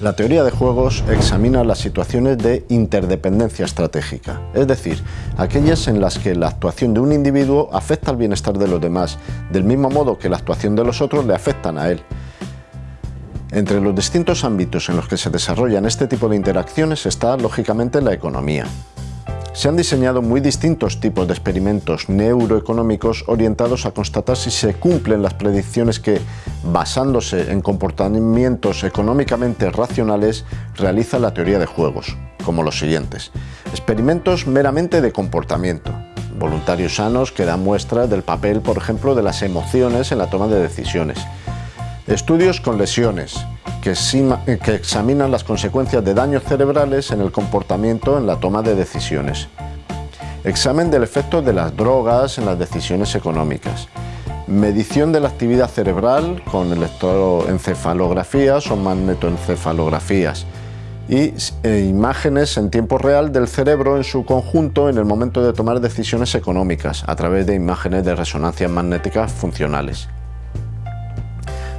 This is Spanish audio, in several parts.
La teoría de juegos examina las situaciones de interdependencia estratégica, es decir, aquellas en las que la actuación de un individuo afecta al bienestar de los demás, del mismo modo que la actuación de los otros le afectan a él. Entre los distintos ámbitos en los que se desarrollan este tipo de interacciones está, lógicamente, la economía. Se han diseñado muy distintos tipos de experimentos neuroeconómicos orientados a constatar si se cumplen las predicciones que, basándose en comportamientos económicamente racionales, realiza la teoría de juegos, como los siguientes. Experimentos meramente de comportamiento, voluntarios sanos que dan muestra del papel, por ejemplo, de las emociones en la toma de decisiones. Estudios con lesiones, que, examinan las consecuencias de daños cerebrales en el comportamiento en la toma de decisiones. Examen del efecto de las drogas en las decisiones económicas. Medición de la actividad cerebral con electroencefalografías o magnetoencefalografías y e imágenes en tiempo real del cerebro en su conjunto en el momento de tomar decisiones económicas a través de imágenes de resonancia magnéticas funcionales.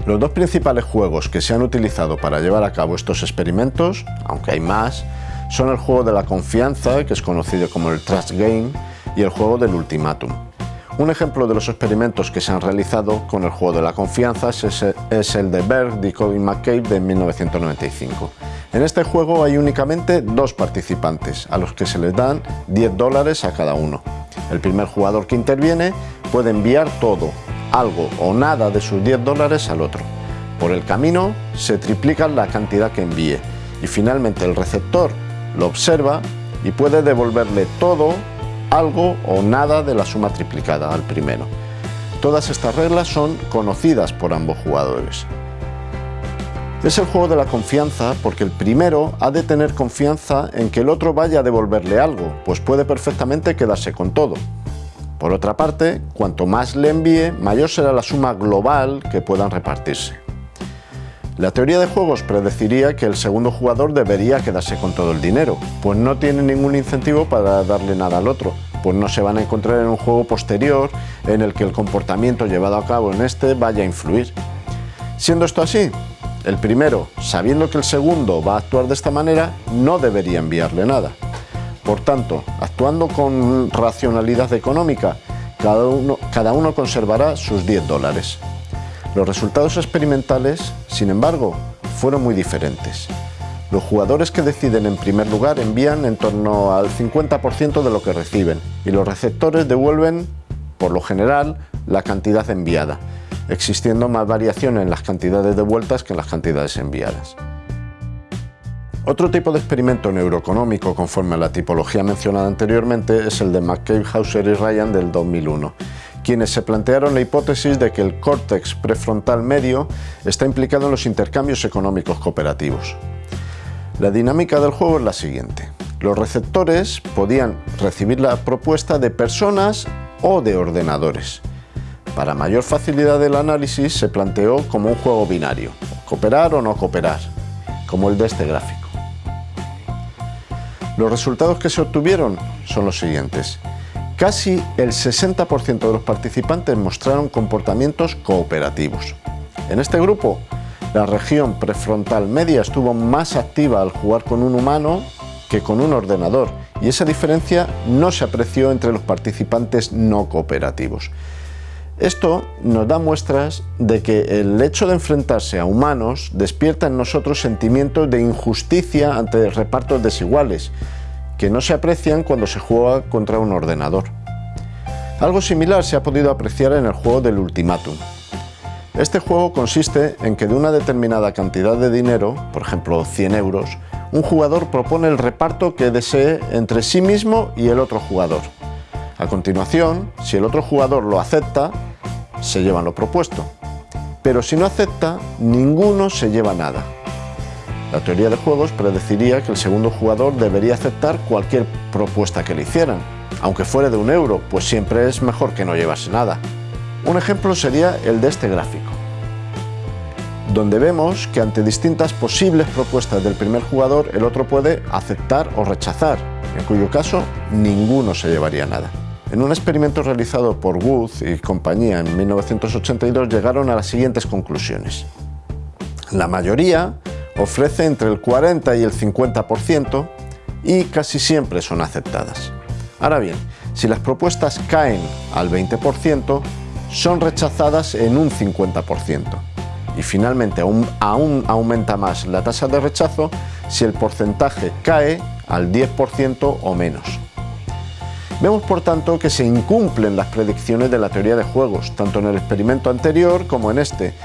Los dos principales juegos que se han utilizado para llevar a cabo estos experimentos, aunque hay más, son el juego de la confianza, que es conocido como el Trust Game, y el juego del ultimátum. Un ejemplo de los experimentos que se han realizado con el juego de la confianza es el de Berg y Colin McCabe de 1995. En este juego hay únicamente dos participantes, a los que se les dan 10 dólares a cada uno. El primer jugador que interviene puede enviar todo, algo o nada de sus 10 dólares al otro. Por el camino se triplica la cantidad que envíe y finalmente el receptor lo observa y puede devolverle todo, algo o nada de la suma triplicada al primero. Todas estas reglas son conocidas por ambos jugadores. Es el juego de la confianza porque el primero ha de tener confianza en que el otro vaya a devolverle algo, pues puede perfectamente quedarse con todo. Por otra parte, cuanto más le envíe, mayor será la suma global que puedan repartirse. La teoría de juegos predeciría que el segundo jugador debería quedarse con todo el dinero, pues no tiene ningún incentivo para darle nada al otro, pues no se van a encontrar en un juego posterior en el que el comportamiento llevado a cabo en este vaya a influir. Siendo esto así, el primero, sabiendo que el segundo va a actuar de esta manera, no debería enviarle nada. Por tanto, actuando con racionalidad económica, cada uno, cada uno conservará sus 10 dólares. Los resultados experimentales, sin embargo, fueron muy diferentes. Los jugadores que deciden en primer lugar envían en torno al 50% de lo que reciben y los receptores devuelven, por lo general, la cantidad enviada, existiendo más variación en las cantidades devueltas que en las cantidades enviadas. Otro tipo de experimento neuroeconómico conforme a la tipología mencionada anteriormente es el de McCabe, Hauser y Ryan del 2001, quienes se plantearon la hipótesis de que el córtex prefrontal medio está implicado en los intercambios económicos cooperativos. La dinámica del juego es la siguiente. Los receptores podían recibir la propuesta de personas o de ordenadores. Para mayor facilidad del análisis se planteó como un juego binario, cooperar o no cooperar, como el de este gráfico. Los resultados que se obtuvieron son los siguientes. Casi el 60% de los participantes mostraron comportamientos cooperativos. En este grupo, la región prefrontal media estuvo más activa al jugar con un humano que con un ordenador y esa diferencia no se apreció entre los participantes no cooperativos. Esto nos da muestras de que el hecho de enfrentarse a humanos despierta en nosotros sentimientos de injusticia ante repartos desiguales, que no se aprecian cuando se juega contra un ordenador. Algo similar se ha podido apreciar en el juego del ultimátum. Este juego consiste en que de una determinada cantidad de dinero, por ejemplo 100 euros, un jugador propone el reparto que desee entre sí mismo y el otro jugador. A continuación, si el otro jugador lo acepta, se llevan lo propuesto. Pero si no acepta, ninguno se lleva nada. La teoría de juegos predeciría que el segundo jugador debería aceptar cualquier propuesta que le hicieran, aunque fuera de un euro, pues siempre es mejor que no llevase nada. Un ejemplo sería el de este gráfico, donde vemos que ante distintas posibles propuestas del primer jugador, el otro puede aceptar o rechazar, en cuyo caso ninguno se llevaría nada. En un experimento realizado por Wood y compañía en 1982 llegaron a las siguientes conclusiones. La mayoría ofrece entre el 40 y el 50% y casi siempre son aceptadas. Ahora bien, si las propuestas caen al 20%, son rechazadas en un 50%. Y finalmente aún, aún aumenta más la tasa de rechazo si el porcentaje cae al 10% o menos. Vemos por tanto que se incumplen las predicciones de la teoría de juegos, tanto en el experimento anterior como en este,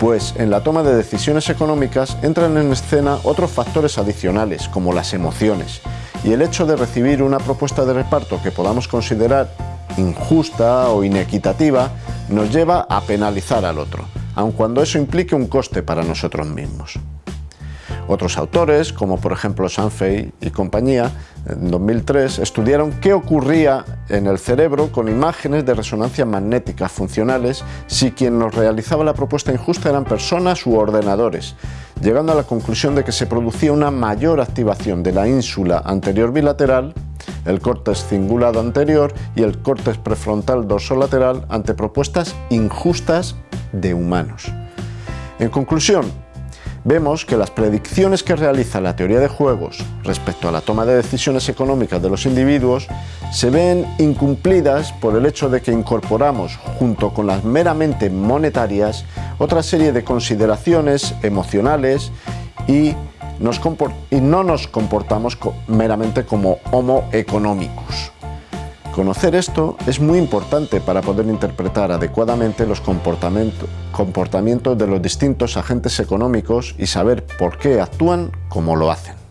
pues en la toma de decisiones económicas entran en escena otros factores adicionales, como las emociones, y el hecho de recibir una propuesta de reparto que podamos considerar injusta o inequitativa nos lleva a penalizar al otro, aun cuando eso implique un coste para nosotros mismos. Otros autores, como por ejemplo Sanfei y compañía, en 2003 estudiaron qué ocurría en el cerebro con imágenes de resonancia magnética funcionales si quien nos realizaba la propuesta injusta eran personas u ordenadores, llegando a la conclusión de que se producía una mayor activación de la ínsula anterior bilateral, el córtex cingulado anterior y el córtex prefrontal dorsolateral ante propuestas injustas de humanos. En conclusión, vemos que las predicciones que realiza la teoría de juegos respecto a la toma de decisiones económicas de los individuos se ven incumplidas por el hecho de que incorporamos, junto con las meramente monetarias, otra serie de consideraciones emocionales y, no nos comportamos meramente como homo economicus. Conocer esto es muy importante para poder interpretar adecuadamente los comportamientos de los distintos agentes económicos y saber por qué actúan como lo hacen.